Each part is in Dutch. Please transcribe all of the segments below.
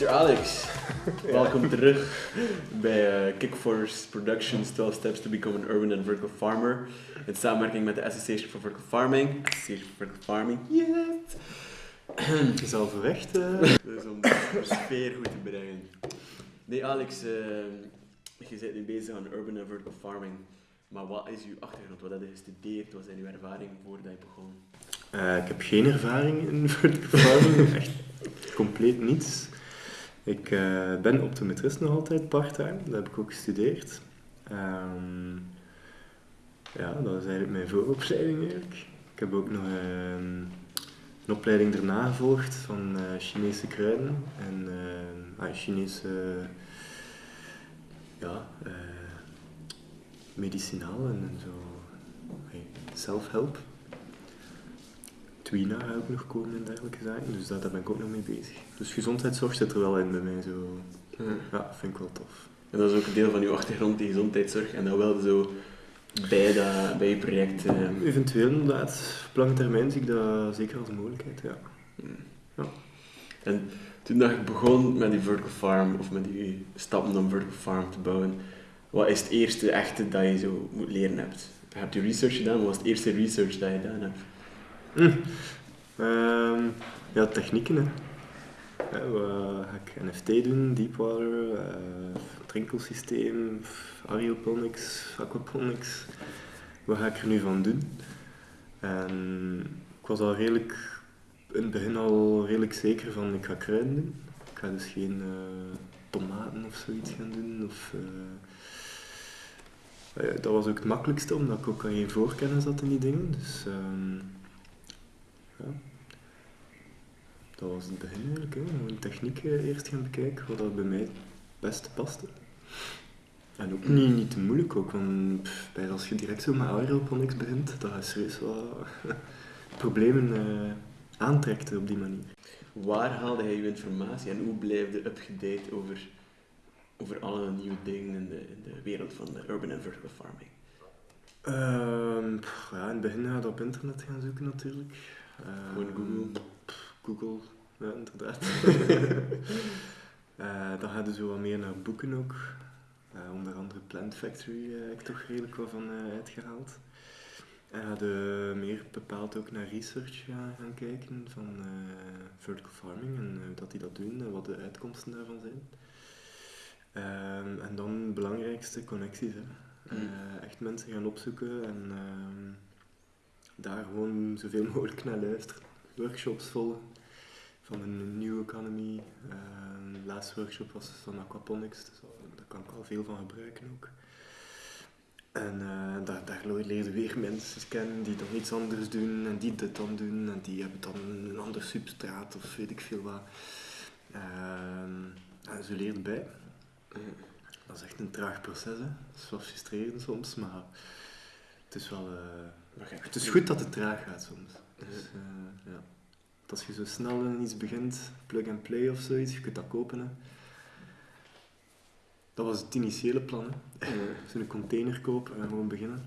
Mr. Alex, welkom terug bij uh, Kickforce Productions 12 Steps to Become an Urban and Vertical Farmer. In samenwerking met de Association for Vertical Farming. Association for Vertical Farming, yes! is al. Uh. Dus om de sfeer goed te brengen. Nee, Alex, uh, je bent nu bezig aan Urban and Vertical Farming. Maar wat is uw achtergrond? Wat heb je gestudeerd? Wat zijn uw ervaringen voordat je begon? Uh, ik heb geen ervaring in vertical farming, echt compleet niets. Ik uh, ben optometrist nog altijd part-time, dat heb ik ook gestudeerd. Um, ja, dat is eigenlijk mijn vooropleiding eigenlijk. Ik heb ook nog uh, een opleiding daarna gevolgd van uh, Chinese kruiden en ah, Chinese ja, medicinaal en zo hey, self-help. Twina ga ook nog komen en dergelijke zaken, dus daar, daar ben ik ook nog mee bezig. Dus gezondheidszorg zit er wel in bij mij, zo. Ja, ja vind ik wel tof. En dat is ook een deel van uw achtergrond, die gezondheidszorg, en dat wel zo bij, dat, bij je project? Uh... Eventueel inderdaad, op lange termijn zie ik dat zeker als een mogelijkheid, ja. ja. En toen dat ik begon met die vertical farm, of met die stappen om vertical farm te bouwen, wat is het eerste echte dat je zo moet leren hebt? Je hebt je research gedaan, wat was het eerste research dat je gedaan hebt? Hm. Uh, ja, technieken. Hè. Wat ga ik NFT doen? Deepwater, uh, drinkelsysteem, aeroponics, aquaponics. Wat ga ik er nu van doen? En ik was al redelijk, in het begin al redelijk zeker van ik ga kruiden doen. Ik ga dus geen uh, tomaten of zoiets gaan doen. Of, uh, dat was ook het makkelijkste, omdat ik ook al geen voorkennis had in die dingen. Dus, um, ja. Dat was het begin eigenlijk. Hè. Gewoon techniek eerst gaan bekijken, wat dat bij mij het beste paste. En ook niet, niet te moeilijk ook, want bij, als je direct zo met aeroponics begint, dat je serieus wat problemen uh, aantrekt op die manier. Waar haalde hij je informatie en hoe blijf je up-to-date over, over alle nieuwe dingen in de, in de wereld van de urban and vertical farming? Uh, ja, in het begin ga je op internet gaan zoeken natuurlijk. Gewoon Google. Google, ja, inderdaad. uh, dan hadden ze wat meer naar boeken ook. Uh, onder andere Plant Factory uh, heb ik toch redelijk wat van uitgehaald. En hadden meer bepaald ook naar research gaan, gaan kijken van vertical farming en hoe dat die dat doen en wat de uitkomsten daarvan zijn. Ehm, en dan het belangrijkste, connecties. Hè. Mm. echt mensen gaan opzoeken en ehm, daar gewoon zoveel mogelijk naar luisteren. Workshops volgen van een new economy. Uh, de laatste workshop was van aquaponics, dus daar kan ik al veel van gebruiken ook. En uh, daar, daar weer mensen kennen die dan iets anders doen en die dit dan doen en die hebben dan een ander substraat of weet ik veel wat. En zo leerde bij. Dat is echt een traag proces, hè. dat is wel frustrerend soms, maar het is wel... Het is goed dat het traag gaat soms. Dus, uh, ja. Als je zo snel in iets begint, plug and play of zoiets, je kunt dat kopen. Hè. Dat was het initiële plan. Hè. Zo'n container kopen en gewoon beginnen.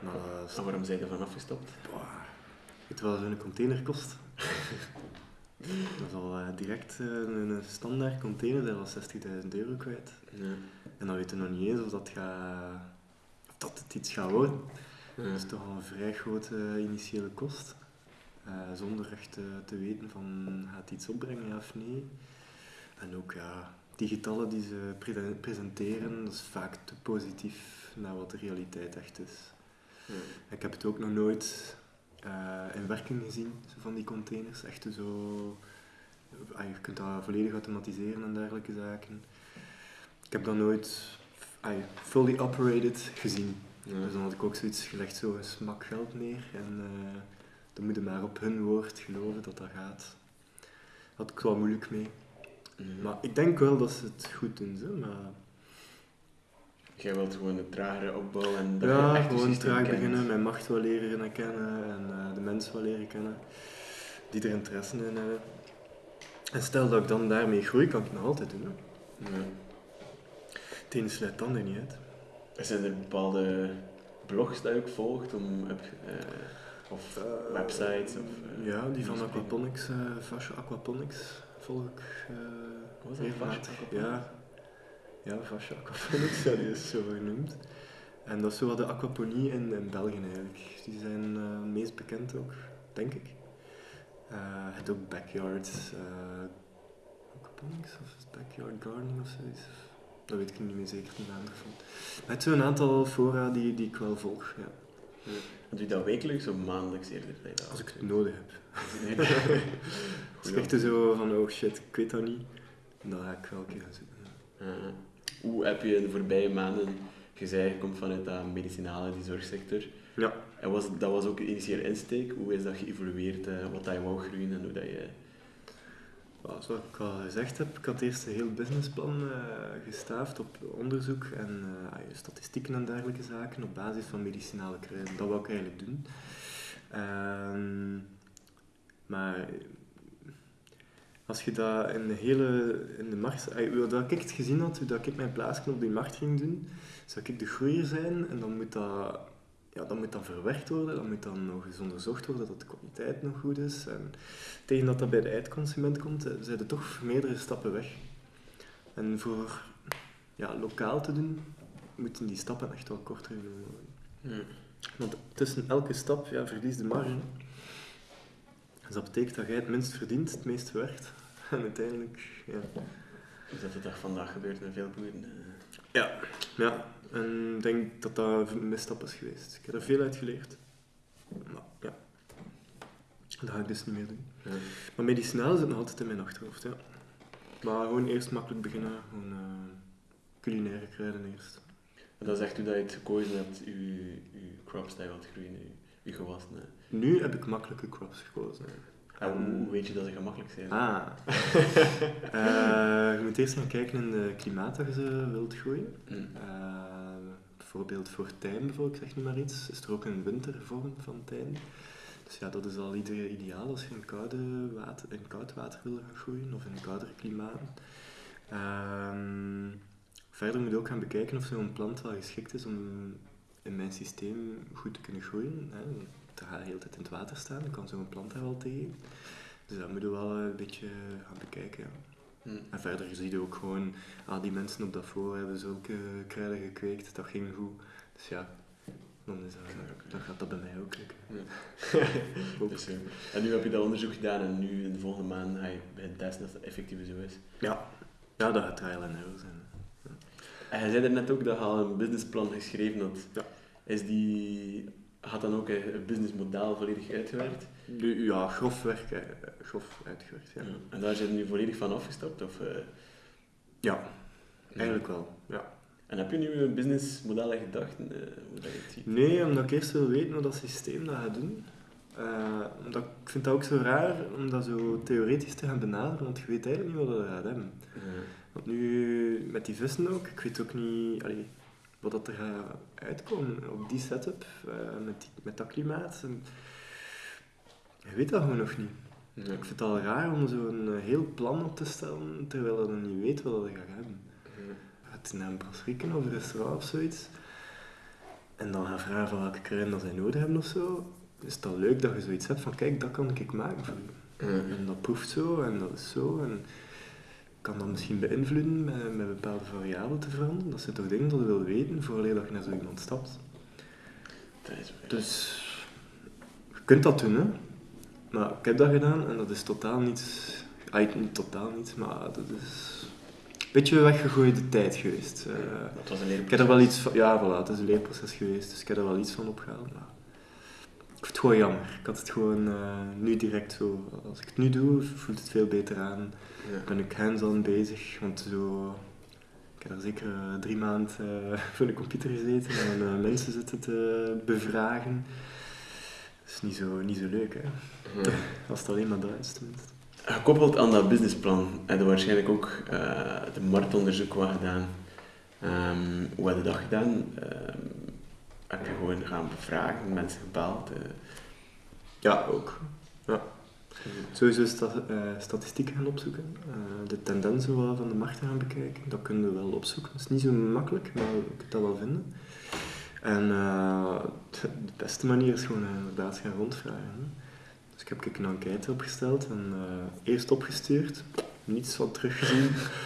Maar, uh, waarom zijn je er van afgestapt? Weet je wat zo'n container kost? dat is al uh, direct een, een standaard container, dat was 60.000 euro kwijt. Ja. En dan weet je nog niet eens of dat, gaat, of dat het iets gaat worden. Dat is toch al een vrij grote initiële kost. Uh, zonder echt uh, te weten van gaat iets opbrengen ja of nee. En ook ja, die getallen die ze pre presenteren, dat is vaak te positief naar wat de realiteit echt is. Ja. Ik heb het ook nog nooit uh, in werking gezien, zo van die containers. Echt zo, je kunt dat volledig automatiseren en dergelijke zaken. Ik heb dat nooit fully operated gezien. Ja. Dus dan had ik ook zoiets gelegd, zo een smak geld neer. En uh, dan moet je maar op hun woord geloven dat dat gaat. Had ik wel moeilijk mee. Mm. Maar ik denk wel dat ze het goed doen. Zo, maar... Jij wilt gewoon een tragere opbouw en dat Ja, gewoon traag beginnen, mijn macht wel leren kennen en uh, de mensen wel leren kennen die er interesse in hebben. En stel dat ik dan daarmee groei, kan ik het nog altijd doen. Hè. Ja. Het ene sluit het ander niet uit. Zijn er bepaalde blogs dat je ook volgt om, uh, of uh, websites? Of, uh, ja, die van Aquaponics, Fashion Aquaponics volg ik Wat dat? regelmatig. Ja, ja fascia aquaponics, ja, die is zo genoemd. En dat is zo wat de aquaponie in, in België eigenlijk. Die zijn eh, het meest bekend ook, denk ik. Eh, het ook backyard eh, aquaponics of is backyard gardening of zoiets. Dat weet ik niet meer zeker de naam ervan. Maar het is zo'n aantal fora die, die ik wel volg. Ja. Doe je dat wekelijks of maandelijks eerder? dat Als ik het nodig heb. Als ik echt zo van, oh shit, ik weet dat niet, dan ga ik wel een keer gaan zoeken. Uh, hoe heb je in de voorbije maanden, je zei je komt vanuit dat medicinale, die zorgsector, Ja. en was, dat was ook een initiële insteek, hoe is dat geëvolueerd, eh, wat dat je wou groeien en hoe dat je... Zoals ik al gezegd heb, ik had eerst een heel businessplan eh, gestaafd op onderzoek en eh, statistieken en dergelijke zaken op basis van medicinale kruiden. Dat wou ik eigenlijk doen. Ehm, maar als je dat in de hele in de markt, dat ik het gezien had, dat ik mijn plaatsje op die markt ging doen, zou ik de groeier zijn en dan moet dat, ja, dat moet dan verwerkt worden, dan moet dan nog eens onderzocht worden dat de kwaliteit nog goed is. En tegen dat dat bij de eindconsument komt, eh, zijn er toch meerdere stappen weg. En voor ja, lokaal te doen, moeten die stappen echt wel korter genomen worden. Want tussen elke stap ja, verlies de marge. Dus dat betekent dat jij het minst verdient, het meest werkt. En uiteindelijk, ja. Is dat de dag vandaag gebeurt met veel boeren? eh? Ja, ja. En ik denk dat dat een misstap is geweest. Ik heb er veel uit geleerd. Maar ja, dat ga ik dus niet meer doen. Ja. Maar medicinaal zit nog altijd in mijn achterhoofd, ja. Maar gewoon eerst makkelijk beginnen, gewoon eh, culinaire kruiden eerst. En dat is echt hoe dat je het gekozen hebt, je, je crops dat je wilt groeien, je, je gewassen. hè. Nu heb ik makkelijke crops gekozen. En hoe, hoe weet je dat ze gemakkelijk zijn? Ah. Eh, je moet eerst gaan kijken in de klimaat dat je ze wilt groeien. Hm. Eh, bijvoorbeeld voor tijm, bijvoorbeeld, zeg nu maar iets, is er ook een wintervorm van tijm. Dus ja, dat is al ideaal als je in, koude water, in koud water wil gaan groeien of in een kouder klimaat. Ehm, verder moet je ook gaan bekijken of zo'n plant wel geschikt is om in mijn systeem goed te kunnen groeien. Hè. Het gaat de hele tijd in het water staan, dan kan zo'n plant daar wel tegen. Dus dat moet je wel een beetje gaan bekijken. Ja. Hm. En verder zie je ook gewoon, ah, die mensen op dat voor hebben zulke kruiden gekweekt, dat ging goed. Dus ja, dan, is dat, dan gaat dat bij mij ook lukken. Ook. Dus, eh, en nu heb je dat onderzoek gedaan en nu in de volgende maand ga je beginnen testen of dat effectief zo is. Ja. ja, dat gaat trial and error zijn. En je zei er net ook dat je al een businessplan geschreven had. Ja. Is die, had dan ook een een businessmodel volledig uitgewerkt? Ja, grof werk, eh, grof uitgewerkt, ja. En daar zijn je nu volledig van afgestapt? Of, eh, Ja, eigenlijk wel. Ja. En heb je nu een businessmodel in gedachten, eh, hoe dat je het ziet? Nee, omdat ik eerst wil weten hoe dat systeem dat gaat doen. Eh, omdat ik vind dat ook zo raar om dat zo theoretisch te gaan benaderen, want je weet eigenlijk niet wat dat gaat hebben. Want nu, met die vissen ook, ik weet ook niet allee, wat dat er gaat uitkomen op die setup, eh, met, die, met dat klimaat. En, je weet dat gewoon nog niet. Ja. Ik vind het al raar om zo'n eh, heel plan op te stellen, terwijl je nog niet weet wat je gaat hebben. Ja. Het naar een brasserie of een restaurant of zoiets. En dan gaan vragen van welke kruiden dat zij nodig hebben of zo. Is het dan leuk dat je zoiets hebt van, kijk, dat kan ik maken voor je. Ja. En dat proeft zo en dat is zo. En kan dat misschien beïnvloeden met, met bepaalde variabelen te veranderen. Dat zijn toch dingen dat je wil weten voordat je naar zo iemand stapt. Dat is. Dus je kunt dat doen, hè. Maar ik heb dat gedaan en dat is totaal niet... Ah, niet totaal niet, maar dat is een beetje weggegooide tijd geweest. Eh, dat was een ik leerproces. heb er wel iets van... Ja, voilà, het is een leerproces geweest, dus ik heb er wel iets van opgehaald. Maar ik vind het gewoon jammer. Ik had het gewoon eh, nu direct zo... Als ik het nu doe, voelt het veel beter aan. Ja. Ben ik hands-on bezig, want zo... Ik heb er zeker eh, drie maanden eh, voor de computer gezeten en mensen zitten te bevragen. Dat is niet zo, niet zo leuk, hè. Ja. Als het alleen maar dat is, tenminste. Gekoppeld aan dat businessplan heb je waarschijnlijk ook de marktonderzoek wat gedaan. Ehm, hoe heb je dat gedaan? Ehm, je gewoon gaan bevragen, mensen gebeld? eh, Ja, ook. Ja. Sowieso sta eh, statistieken gaan opzoeken, eh, de tendensen wel van de markt gaan bekijken. Dat kunnen we wel opzoeken. Dat is niet zo makkelijk, maar je kunt dat wel vinden. En de beste manier is gewoon inderdaad gaan rondvragen. Hè. Dus ik heb een enquête opgesteld en eerst opgestuurd. niets van teruggezien.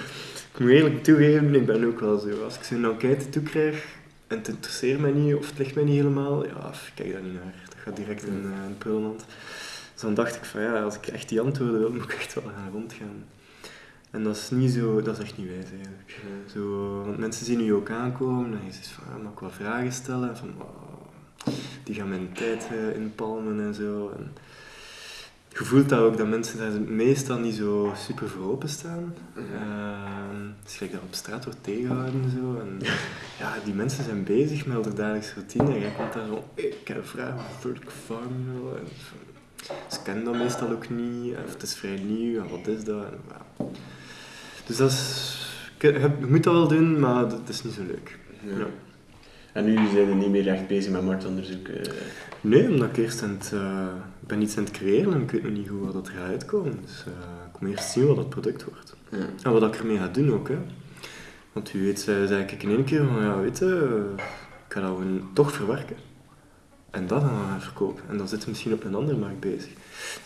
ik moet eerlijk toegeven, ik ben ook wel zo. Als ik zo'n enquête toekrijg en het interesseert mij niet of het ligt mij niet helemaal, ja, ik kijk daar niet naar. Dat gaat direct in uh, prullenmand. Dus dan dacht ik van ja, als ik echt die antwoorden wil, moet ik echt wel gaan rondgaan. En dat is niet zo, dat is echt niet wijs eigenlijk. Zo, want mensen zien u ook aankomen en je zegt van, ja, mag ik wat vragen stellen? Van, die gaan mijn tijd uh, inpalmen en zo. En je voelt dat ook, dat mensen daar meestal niet zo super voor openstaan. Mm -hmm. dus gelijk dat op straat wordt tegengehouden en zo. En, ja, die mensen zijn bezig met hun dagelijkse routine en jij komt daar zo, ik heb een vraag over vertical farming. En, ze kennen dat meestal ook niet, of het is vrij nieuw, en wat is dat? En, ja. Dus dat is, je moet dat wel doen, maar dat is niet zo leuk. Ja. Ja. En nu zijn je niet meer echt bezig met marktonderzoek? Uh... Nee, omdat ik eerst aan het, uh, ben iets aan het creëren en ik weet nog niet wat dat gaat uitkomen. Dus uh, ik moet eerst zien wat dat product wordt. Ja. En wat ik ermee ga doen ook. Hè. Want wie weet, zei, zei ik in één keer van, ja, weet je, ik ga dat toch verwerken. En dat gaan we gaan verkopen. En dan zitten we misschien op een andere markt bezig.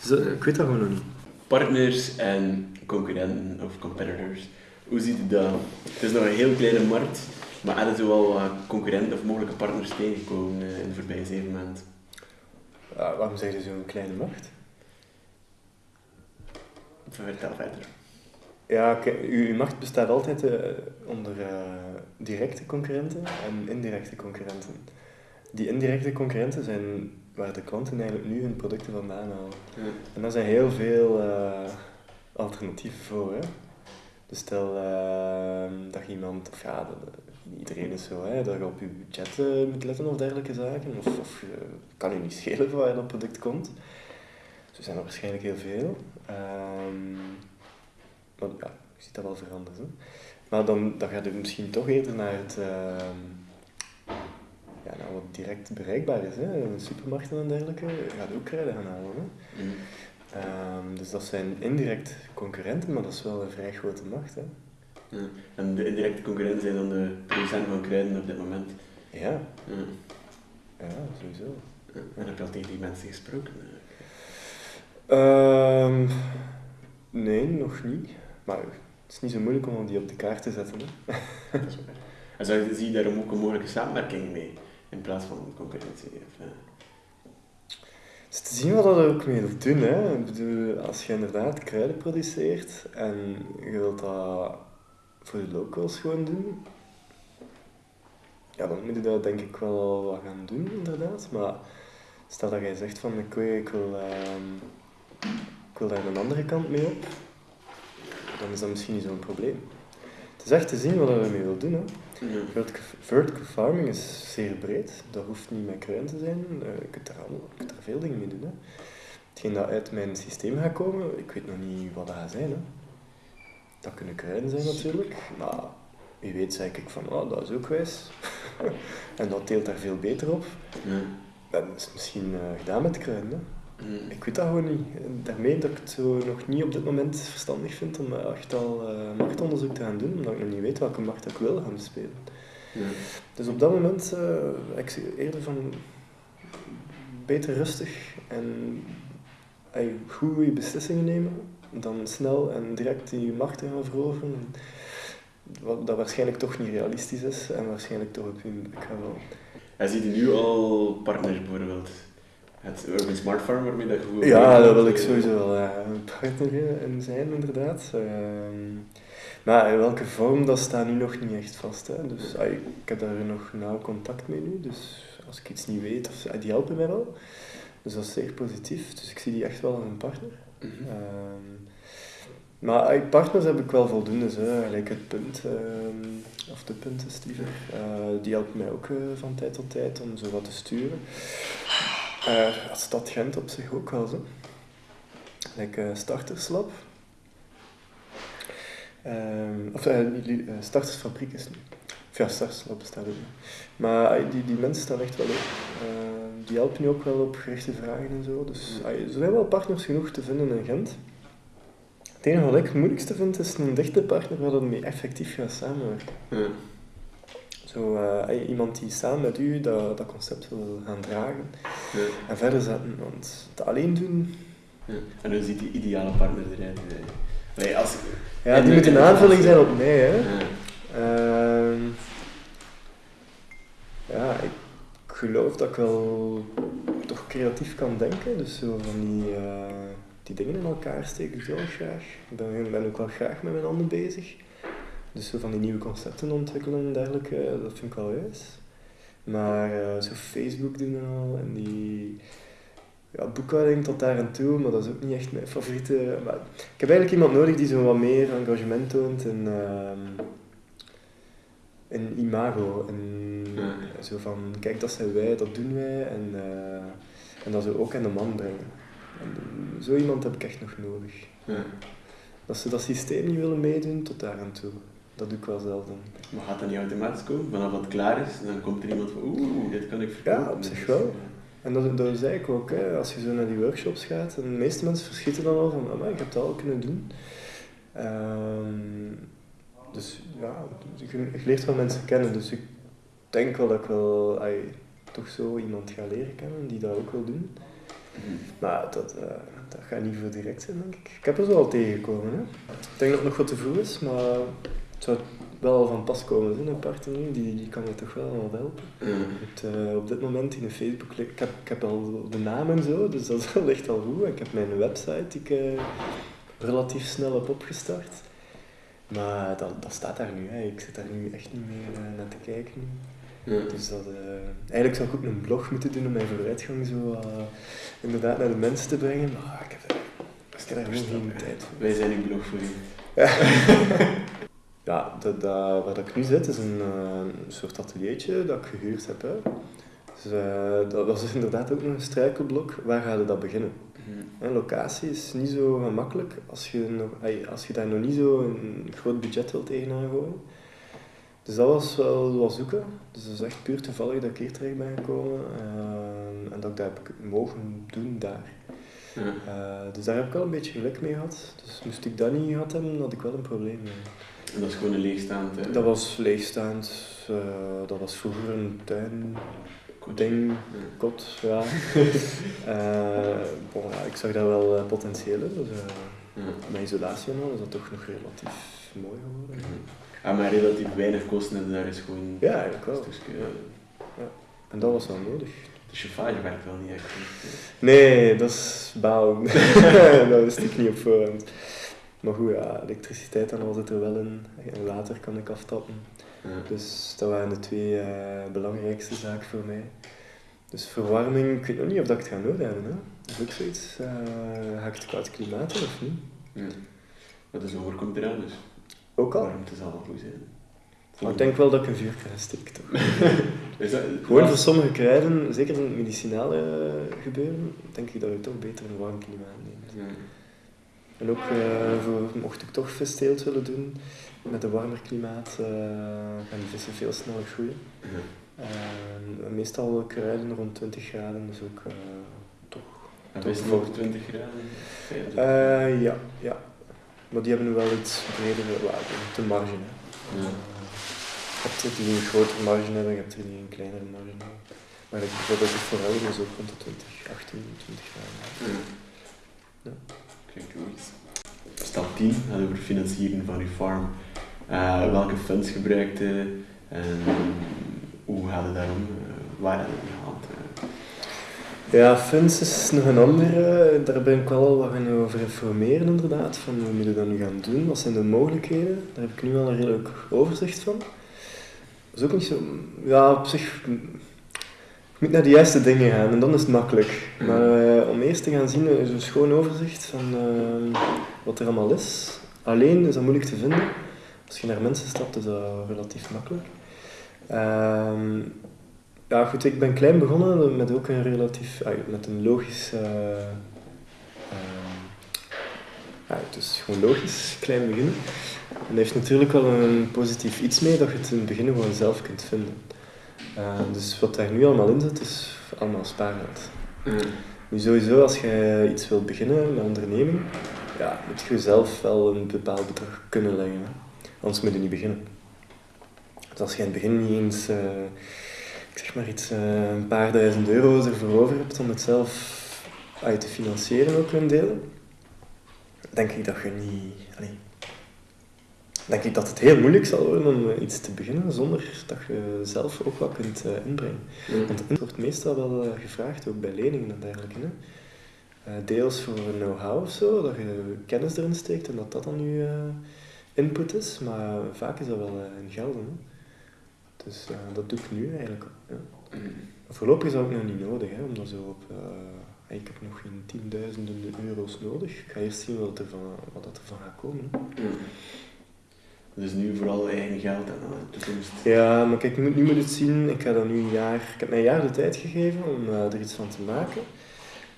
Dus ik weet dat gewoon nog niet. Partners en concurrenten of competitors, hoe ziet u dat? Het is nog een heel kleine markt. Maar hadden ze wel concurrenten of mogelijke partners tegengekomen in de voorbije zeven maanden? Uh, waarom zeg je zo'n kleine markt? Vertel verder. Ja, uw macht bestaat altijd uh, onder directe concurrenten en indirecte concurrenten. Die indirecte concurrenten zijn waar de klanten eigenlijk nu hun producten vandaan halen. Ja. En daar zijn heel veel alternatieven voor. Hè? Dus stel dat iemand, of ja, iedereen is zo, hè, dat je op je budget uh, moet letten of dergelijke zaken. Of, of uh, kan je niet schelen van waar dat product komt. Zo zijn er waarschijnlijk heel veel. Um, maar ja, je ziet dat wel veranderen. Hè. Maar dan, dan gaat het misschien toch eerder naar het... Uh, ja, nou, wat direct bereikbaar is. Hè. Supermarkten en dergelijke gaat ook kruiden gaan halen. Hè. Mm. Um, dus dat zijn indirect concurrenten, maar dat is wel een vrij grote macht. Hè. Ja. En de indirecte concurrenten zijn dan de producenten van kruiden op dit moment. Ja. Ja, ja sowieso. Ja. En heb je al tegen die mensen gesproken? Um, nee, nog niet. Maar het is niet zo moeilijk om die op de kaart te zetten. Hè. Dat is waar. En zou je, zie je daarom ook een mogelijke samenwerking mee, in plaats van concurrentie? Of, uh... Het is te zien wat dat er ook mee wil doen. Hè. Ik bedoel, als je inderdaad kruiden produceert en je wilt dat voor de locals gewoon doen. Ja, dan moet je dat denk ik wel wat gaan doen, inderdaad. Maar stel dat jij zegt van ik wil, ik wil, uh, ik wil daar een andere kant mee op, dan is dat misschien niet zo'n probleem. Het is echt te zien wat we ermee willen doen. Hè. Ja. Vertical farming is zeer breed. Dat hoeft niet met kruin te zijn. Uh, je, kunt daar allemaal, je kunt veel dingen mee doen. Hè. Hetgeen dat uit mijn systeem gaat komen, ik weet nog niet wat dat gaat zijn. Hè. Dat kunnen kruiden zijn natuurlijk, maar wie weet zeg ik van, oh, dat is ook wijs. en dat deelt daar veel beter op. Ja. Dat is misschien uh, gedaan met kruiden. Hè. Mm. Ik weet dat gewoon niet. Daarmee dat ik het zo nog niet op dit moment verstandig vind om echt al uh, machtonderzoek te gaan doen, omdat ik nog niet weet welke macht ik wil gaan spelen. Dus op dat moment uh, ik eerder van beter rustig en uh, goede beslissingen nemen dan snel en direct die macht te gaan veroveren. Wat dat waarschijnlijk toch niet realistisch is en waarschijnlijk toch op hun bek gaan vallen. En ziet nu al partners bijvoorbeeld? Het Urban Smart Farm waarmee dat je Ja, daar wil ik sowieso wel uh, een partner in zijn, inderdaad. Uh, maar in welke vorm, dat staat nu nog niet echt vast. Hè. Dus uh, ik heb daar nog nauw contact mee nu. Dus als ik iets niet weet, of, die helpen mij wel. Dus dat is zeer positief. Dus ik zie die echt wel als een partner. Mm -hmm. Maar partners heb ik wel voldoende, zo. gelijk het punt, uh, of de punten, Steven. Uh, die helpt mij ook uh, van tijd tot tijd om zo wat te sturen. Uh, Stad Gent op zich ook wel zo. Like Starterslab. Ehm, of Startersfabriek is nu. Of ja, Starterslab bestaat ook Maar die, die mensen staan echt wel op. die helpen nu ook wel op gerichte vragen en zo. Dus er zijn wel partners genoeg te vinden in Gent. Het enige wat ik het moeilijkste vind, is een dichte partner waar dat mee effectief gaat samenwerken. Ja. Zo, uh, iemand die samen met u dat, dat concept wil gaan dragen ja. en verder zetten. Want het alleen doen... Ja. En hoe ziet die ideale partner eruit? Nee, als, Ja, die moet en- een aanvulling zijn op mij, hè. Ja. Ehm, ja, ik geloof dat ik wel toch creatief kan denken. Dus zo van die, eh, die dingen in elkaar steken wel graag. Ik ben, ben ook wel graag met mijn handen bezig. Dus zo van die nieuwe concepten ontwikkelen en dergelijke, eh, dat vind ik wel juist. Maar eh, zo Facebook doen en al, en die ja, boekhouding tot daar en toe, maar dat is ook niet echt mijn favoriete. Maar ik heb eigenlijk iemand nodig die zo wat meer engagement toont in, ehm, in imago. En Ja. zo van, kijk, dat zijn wij, dat doen wij, en, eh, en dat ze ook aan de man brengen. En zo iemand heb ik echt nog nodig. Ja. Dat ze dat systeem niet willen meedoen, tot daar aan toe. Dat doe ik wel zelf dan. Maar gaat dat niet automatisch komen? Vanaf dat het klaar is, dan komt er iemand van oeh, dit kan ik verkopen. Ja, op zich wel. En dat, dat zei ik ook, hè. als je zo naar die workshops gaat, en de meeste mensen verschieten dan al van, "Amai, ik heb dat al kunnen doen. Ehm, dus ja, je leert wel mensen kennen, dus ik denk wel dat ik wel toch zo iemand ga leren kennen die dat ook wil doen. Maar dat, eh, dat gaat niet voor direct zijn, denk ik. Ik heb er zo al tegengekomen. Hè. Ik denk dat het nog wat te vroeg is, maar het zou wel van pas komen. Hè. Een partner die, die kan je toch wel wat helpen. Het, eh, op dit moment in de Facebook, ik heb, ik heb al de naam en zo, dus dat ligt al goed. Ik heb mijn website die ik eh, relatief snel heb opgestart. Maar dat, dat staat daar nu, hè. ik zit daar nu echt niet meer eh, naar te kijken. Ja. Dus dat, eh, eigenlijk zou ik ook een blog moeten doen om mijn vooruitgang zo eh, inderdaad naar de mensen te brengen. Maar ik heb, ik heb daar gewoon geen tijd voor. Wij zijn uw blog voor u. Ja, dat, dat, waar ik nu zit is een, een soort ateliertje dat ik gehuurd heb. Hè. Dus, dat was inderdaad ook nog een struikelblok. Waar ga je dat beginnen? Mhm. Een locatie is niet zo gemakkelijk als je, nog, als je daar nog niet zo een groot budget wilt tegenaan gooien. Dus dat was wel wat zoeken. Dus dat is echt puur toevallig dat ik hier terecht ben gekomen. eh, en dat ik dat heb mogen doen daar. Eh, dus daar heb ik wel een beetje geluk mee gehad. Dus moest ik dat niet gehad hebben, had ik wel een probleem mee. En dat is gewoon een leegstaand. eh, Dat was leegstaand. eh, dat was vroeger een tuin, ding, Ja. kot, ja. Eh, bon, ja, ik zag daar wel eh, potentieel in. Dus, eh, Ja. met isolatie en al is dat toch nog relatief mooi geworden. Mhm. Ah, maar relatief weinig kosten en daar is gewoon Ja, eigenlijk wel. Ja. En dat was wel nodig. De chauffage werkt wel niet echt. goed. Nee, dat is balen. dat wist ik niet op voorhand. Maar goed, ja, elektriciteit en al zit er wel in. En water kan ik aftappen. Dus dat waren de twee eh, belangrijkste zaken voor mij. Dus verwarming, ik weet nog niet of dat ik het ga nodig hebben. Hè. Dat is ook zoiets. ga ik het koud klimaat of niet? Ja. Maar de zomer komt eraan, dus Ook al. warmte zal wel goed zijn. Maar ik denk wel dat ik een ga steken. toch. Is dat, Gewoon voor sommige kruiden, zeker in het medicinale eh, gebeuren, denk ik dat je toch beter een warm klimaat neemt. Ja. En ook voor, mocht ik toch visteelt willen doen, met een warmer klimaat eh, gaan die vissen veel sneller groeien. En meestal kruiden rond 20 graden, dus ook eh, toch. En Toch voor- ook 20 graden? 25? Eh, ja, ja. Maar die hebben wel iets bredere waarde, de marge. Hè. Ja. Je hebt er die een grotere marge hebben, je hebt er die een kleinere marge. Maar ik bijvoorbeeld de forel is ook rond de 20, 18, 20 graden. Ja. Ja. Klinkt logisch. Stap 10 gaat over financieren van je farm. Eh, welke funds gebruikt je en hoe gaat het daarom? Eh, waar? Eh, Ja, funds is nog een andere. Daar ben ik wel al wat gaan over informeren inderdaad. Van hoe moet je dat nu gaan doen? Wat zijn de mogelijkheden? Daar heb ik nu al een redelijk overzicht van. Dat is ook niet zo... Ja, op zich... Je moet naar de juiste dingen gaan en dan is het makkelijk. Maar eh, om eerst te gaan zien, is een schoon overzicht van eh, wat er allemaal is. Alleen is dat moeilijk te vinden. Als je naar mensen stapt, is dat relatief makkelijk. Ehm, ja, goed, ik ben klein begonnen met ook een relatief, ah, met een logisch, eh, ehm, ja, het is gewoon logisch, klein beginnen. En dat heeft natuurlijk wel een positief iets mee dat je het in het begin gewoon zelf kunt vinden. Eh, dus wat daar nu allemaal in zit, is allemaal spaargeld. ja. Nu sowieso, als je iets wilt beginnen met onderneming, ja, moet je zelf wel een bepaald bedrag kunnen leggen. Hè. Anders moet je niet beginnen. Dus als je in het begin niet eens, eh, ik zeg maar iets, eh, een paar duizend euro's ervoor over hebt om het zelf uit te financieren ook een deel, denk ik dat je niet... Allee, denk ik dat het heel moeilijk zal worden om eh, iets te beginnen zonder dat je zelf ook wat kunt inbrengen. Want het wordt meestal wel gevraagd, ook bij leningen en dergelijke. Hè. Deels voor know-how of zo, dat je kennis erin steekt en dat dat dan eh, input is, maar vaak is dat wel eh, in gelden. Hè. Dus eh, dat doe ik nu eigenlijk. Ja. Voorlopig is dat ook nog niet nodig, hè, omdat zo op... eh, ik heb nog geen tienduizenden euro's nodig. Ik ga eerst zien wat, er van, wat dat ervan gaat komen. hè. Dus nu vooral eigen geld en de toekomst. Ja, maar kijk, nu, nu moet het zien. Ik ga dan nu een jaar... Ik heb mij een jaar de tijd gegeven om er iets van te maken.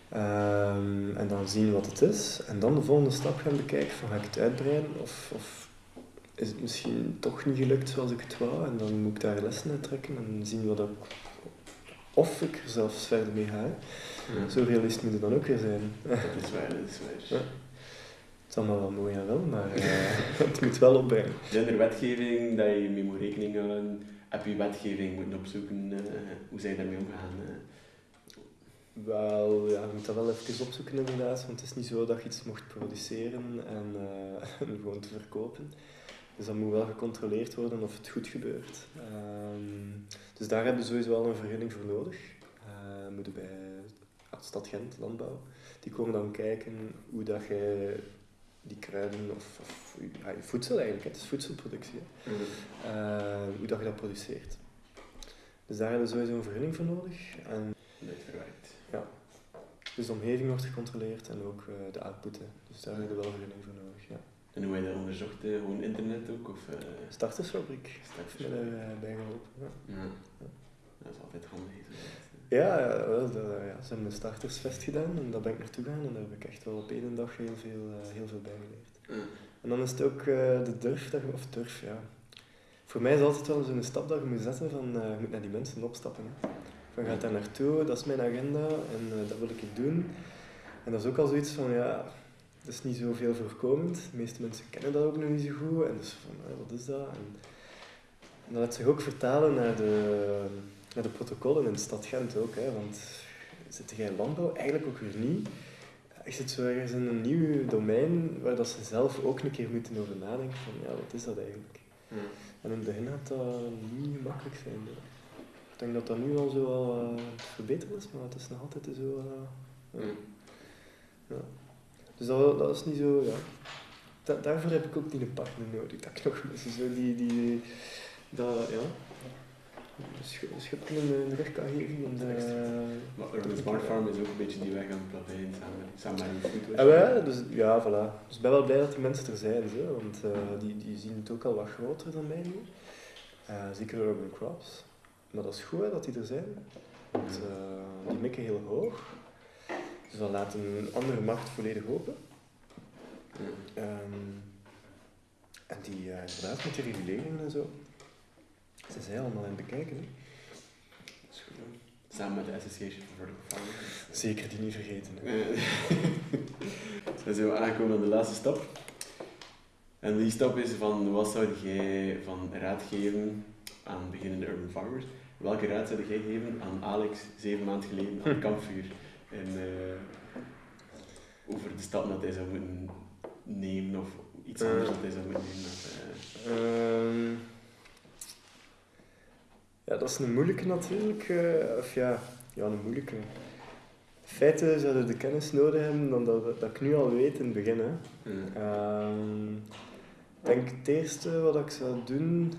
Ehm, en dan zien wat het is. En dan de volgende stap gaan bekijken van ga ik het uitbreiden of, of is het misschien toch niet gelukt zoals ik het wou. En dan moet ik daar lessen uit trekken en zien wat ik... Of ik er zelfs verder mee ga. Ja. Zo realist moet het dan ook weer zijn. Dat is waar, dat is waar. Ja. Het is allemaal wel mooi en wel, maar eh, het moet wel opbrengen. Zijn er wetgeving dat je mee moet rekening houden? Heb je wetgeving moeten opzoeken? eh, hoe zijn je daarmee omgegaan? eh? Wel, ja, je moet dat wel even opzoeken inderdaad, want het is niet zo dat je iets mocht produceren en, en gewoon te verkopen. Dus dat moet wel gecontroleerd worden of het goed gebeurt. Ehm, dus daar hebben we sowieso wel een vergunning voor nodig. Eh moeten bij ja, Stad Gent, Landbouw. Die komen dan kijken hoe dat je die kruiden of, of ja, je voedsel eigenlijk, het is voedselproductie, hè. Eh, hoe dat je dat produceert. Dus daar hebben we sowieso een vergunning voor nodig. En verwerkt. dus de omgeving wordt gecontroleerd en ook eh, de output. hè. Dus daar hebben we wel vergunning voor nodig. Ja. En hoe heb je dat onderzocht? eh, Gewoon internet ook? Of, eh, Startersfabriek. Ik straks? heb me daarbij geholpen. Ja, Ja. Dat is altijd handig. zo. ja, ja, wel, dat, ja, ze hebben een startersfest gedaan en daar ben ik naartoe gegaan en daar heb ik echt wel op één dag heel veel, eh, heel veel bij geleerd. En dan is het ook eh, de durf, dat je, of durf, ja. Voor mij is het altijd wel zo'n stap dat je moet zetten van eh, je moet naar die mensen opstappen. Hè. Van gaat daar naartoe, dat is mijn agenda en eh, dat wil ik doen. En dat is ook al zoiets van ja, dat is niet zoveel voorkomend. De meeste mensen kennen dat ook nog niet zo goed. En dus van eh, wat is dat? En, en dat laat zich ook vertalen naar de, naar de protocollen in de stad Gent ook. Hè, want zit jij in landbouw? Eigenlijk ook weer niet. Je zit zo ergens in een nieuw domein waar dat ze zelf ook een keer moeten over nadenken van ja, wat is dat eigenlijk? Ja. En in het begin gaat dat niet gemakkelijk zijn. Ik denk dat dat nu al zo wel eh, aan het verbeteren is, maar het is nog altijd zo... eh, ja. Ja. Ja. Dus dat, dat is niet zo, ja. Da- daarvoor heb ik ook niet een partner nodig. Dat ik nog mensen zo die, die, dat, ja. Een sch- een schub in de, de rug kan geven. En, eh, Maar Urban Smart Farm is ook een beetje die weg aan het plaveien samen, samen met een food en wij, dus, ja, voilà. Dus ik ben wel blij dat die mensen er zijn, zo, want eh, die, die zien het ook al wat groter dan mij nu. Eh, zeker Urban Crops. Maar dat is goed hè, dat die er zijn. Want eh, die mikken heel hoog. Dus dat laat een andere markt volledig open. Ehm, en die, eh, inderdaad, met die reguleringen en zo. Ze zijn allemaal aan het bekijken. Hè. Dat is goed. hè. Samen met de Association for Vertical Farming. Zeker die niet vergeten. Dan zijn we aangekomen aan de laatste stap. En die stap is van wat zou jij van raad geven aan beginnende urban farmers? Welke raad zou jij geven aan Alex zeven maanden geleden aan het kampvuur? En, eh, over de stap dat hij zou moeten nemen of iets anders dat hij zou moeten nemen? Of, eh, Ehm, ja, dat is een moeilijke natuurlijk. eh, of ja, ja, een moeilijke. In feite zouden we de kennis nodig hebben dan dat, dat ik nu al weet in het begin. Hè. eh, Ehm, ik denk het eerste wat ik zou doen,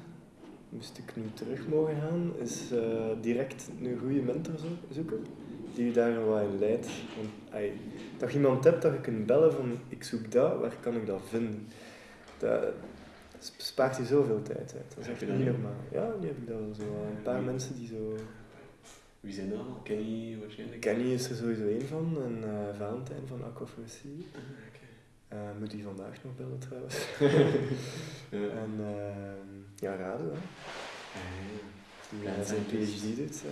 moest ik nu terug mogen gaan, is eh, direct een goede mentor zo- zoeken. Die je daar wat in leidt. Want, ai, dat je iemand hebt dat je kunt bellen van ik zoek dat, waar kan ik dat vinden? Dat bespaart je zoveel tijd uit. Dat is echt niet normaal. Ja, nu heb ik dat wel zo. wel. Een paar Wie? mensen die zo... wie zijn dat allemaal? Kenny waarschijnlijk? Kenny is er sowieso één van en eh, Valentijn van Aquaforestry. Ah. Eh, moet die vandaag nog bellen trouwens. Ja. En ehm, ja, Rado, hè. Ah, Ja, zijn PhD doet.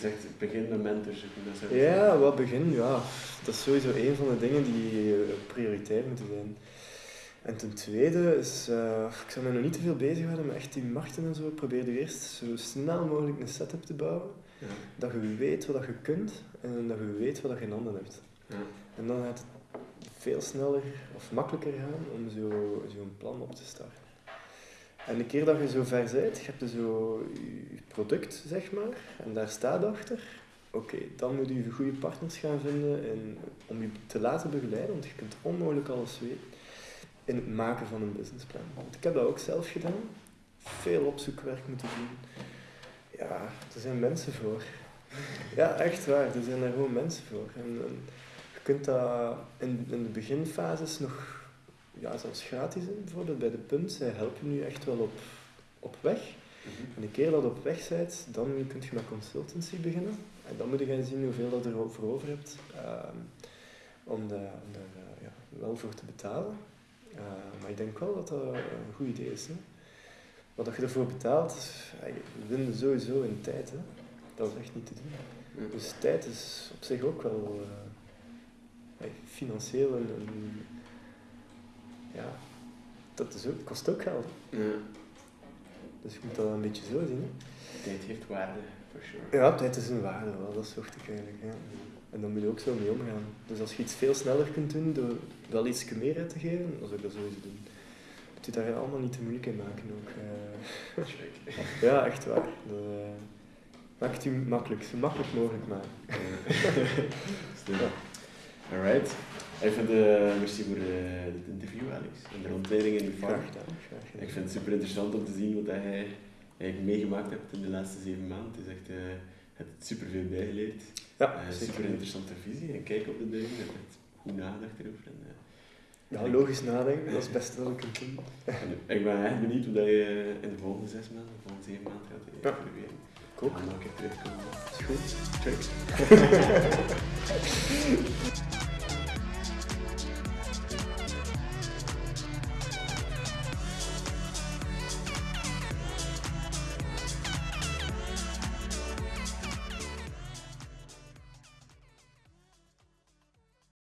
Je zegt begin met mentors zoeken. Dat ja, wat begin, ja. Dat is sowieso een van de dingen die eh, prioriteit moeten zijn. En ten tweede is, eh, ik zou me nog niet te veel bezighouden met echt die markten en zo. Ik probeer er eerst zo snel mogelijk een setup te bouwen. Ja. Dat je weet wat je kunt en dat je weet wat je in handen hebt. Ja. En dan gaat het veel sneller of makkelijker gaan om zo- zo'n plan op te starten. En de keer dat je zo ver bent, je dus zo je product, zeg maar, en daar staat achter. Oké, dan moet je goede partners gaan vinden en om je te laten begeleiden, want je kunt onmogelijk alles weten, in het maken van een businessplan. Want ik heb dat ook zelf gedaan. Veel opzoekwerk moeten doen. Ja, er zijn mensen voor. Ja, echt waar. Er zijn er gewoon mensen voor. En, en je kunt dat in, in de beginfases nog, ja, zelfs gratis bijvoorbeeld bij de punt. Zij helpen je echt wel op, op weg. En de keer dat je op weg bent, dan kun je met consultancy beginnen. En dan moet je gaan zien hoeveel dat er voor over hebt ehm, om, daar, om daar eh, ja, wel voor te betalen. Eh, maar ik denk wel dat dat een goed idee is. Hè? Wat dat je ervoor betaalt, je wint sowieso in tijd. Hè? Dat is echt niet te doen. Dus tijd is op zich ook wel eh, financieel en, en- ja, dat is ook, kost ook geld. Ja. Dus je moet dat een beetje zo zien. Hè? Tijd heeft waarde, for sure. Ja, tijd is een waarde wel, dat zocht ik eigenlijk. Ja. En daar moet je ook zo mee omgaan. Dus als je iets veel sneller kunt doen door wel iets meer uit te geven, dan zou ik dat sowieso doen. Moet je daar allemaal niet te moeilijk in maken ook. eh. Check. ja, echt waar. Dat, eh, maak het je makkelijk, zo makkelijk mogelijk maken. Stil. Alright. Even de, merci voor eh, dit interview, Alex. En de rondleiding in de gedaan. Ik vind het super interessant om te zien wat hij eigenlijk meegemaakt hebt in de laatste zeven maanden. Het is echt, eh, je hebt super veel bijgeleerd. Ja, Eh, super interessante visie en kijk op de dingen. Je hebt goed nagedacht erover. En, Ja, logisch nadenken, dat is het beste dat ik kunt doen. en ik ben echt benieuwd hoe dat je in de volgende zes maanden, de volgende zeven maanden gaat Ja. evolueren. Ik ook. En dan terugkomen. Is goed. Check.